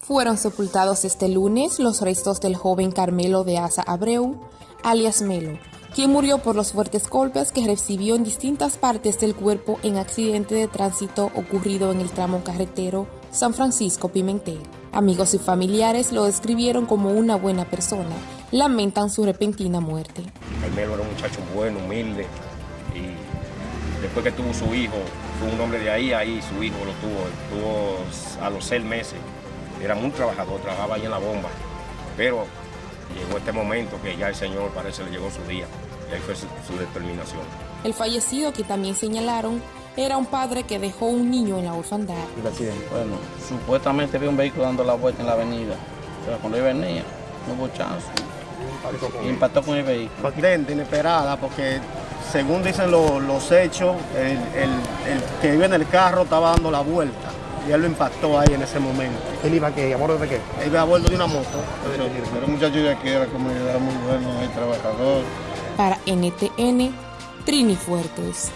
Fueron sepultados este lunes los restos del joven Carmelo de Asa Abreu, alias Melo, quien murió por los fuertes golpes que recibió en distintas partes del cuerpo en accidente de tránsito ocurrido en el tramo carretero San Francisco Pimentel. Amigos y familiares lo describieron como una buena persona. Lamentan su repentina muerte. Carmelo era un muchacho bueno, humilde y después que tuvo su hijo, fue un hombre de ahí, ahí su hijo lo tuvo, tuvo a los seis meses. Era muy trabajador, trabajaba ahí en la bomba, pero llegó este momento que ya el Señor parece le llegó su día y ahí fue su, su determinación. El fallecido, que también señalaron, era un padre que dejó un niño en la orfandad. el accidente? Bueno, supuestamente vi un vehículo dando la vuelta en la avenida, pero cuando él venía, no hubo chance. Y impactó con el vehículo. accidente inesperada porque según dicen lo- los hechos, el, el- el que iba en el carro estaba dando la vuelta y él lo impactó ahí en ese momento. ¿Él iba que a bordo de qué? Él iba a bordo de una moto. Era un muchacho de aquí de la comunidad muy bueno, muy trabajador. Para NTN, Trini Fuertes.